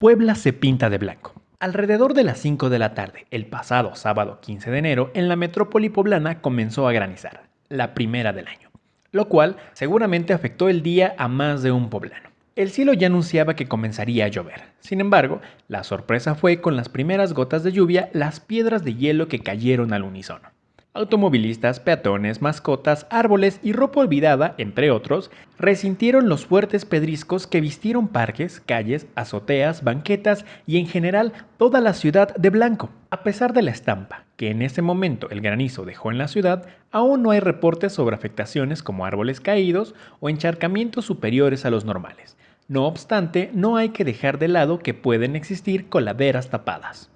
Puebla se pinta de blanco. Alrededor de las 5 de la tarde, el pasado sábado 15 de enero, en la metrópoli poblana comenzó a granizar, la primera del año, lo cual seguramente afectó el día a más de un poblano. El cielo ya anunciaba que comenzaría a llover. Sin embargo, la sorpresa fue con las primeras gotas de lluvia las piedras de hielo que cayeron al unísono. Automovilistas, peatones, mascotas, árboles y ropa olvidada, entre otros, resintieron los fuertes pedriscos que vistieron parques, calles, azoteas, banquetas y en general toda la ciudad de blanco. A pesar de la estampa que en ese momento el granizo dejó en la ciudad, aún no hay reportes sobre afectaciones como árboles caídos o encharcamientos superiores a los normales. No obstante, no hay que dejar de lado que pueden existir coladeras tapadas.